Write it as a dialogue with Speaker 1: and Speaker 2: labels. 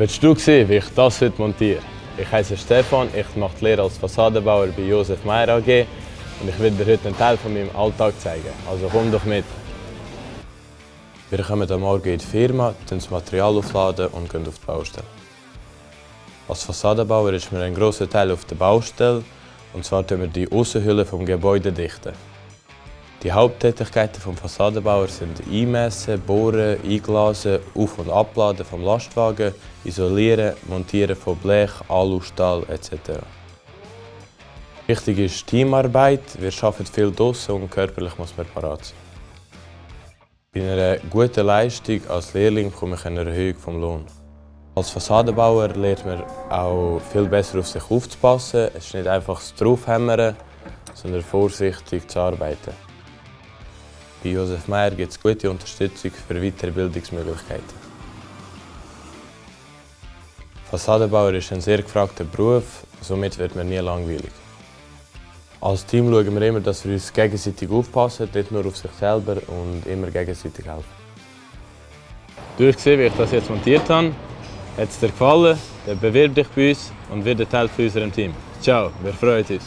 Speaker 1: Willst du sehen, wie ich das heute montiere? Ich heiße Stefan, ich mache die Lehre als Fassadenbauer bei Josef Meyer AG und ich will dir heute einen Teil von meinem Alltag zeigen. Also komm doch mit! Wir kommen am Morgen in die Firma, das Material aufladen und gehen auf die Baustelle. Als Fassadenbauer ist mir ein grosser Teil auf der Baustelle und zwar tun wir die Außenhülle vom Gebäude dichten. Die Haupttätigkeiten des Fassadenbauers sind Einmessen, Bohren, Einglasen, Auf- und Abladen vom Lastwagen, Isolieren, Montieren von Blech, Alustahl etc. Wichtig ist Teamarbeit. Wir arbeiten viel draußen und körperlich muss man parat sein. Bei einer guten Leistung als Lehrling bekomme ich eine Erhöhung vom Lohn. Als Fassadenbauer lernt man auch viel besser auf sich aufzupassen. Es ist nicht einfach das Draufhämmern, sondern vorsichtig zu arbeiten. Bei Josef Meyer gibt es gute Unterstützung für weitere Bildungsmöglichkeiten. Fassadenbauer ist ein sehr gefragter Beruf, somit wird man nie langweilig. Als Team schauen wir immer, dass wir uns gegenseitig aufpassen, nicht nur auf sich selber und immer gegenseitig helfen. Du hast gesehen, wie ich das jetzt montiert habe. Hat es dir gefallen? Dann bewirb dich bei uns und werde Teil von unserem Team. Ciao, wir freuen uns.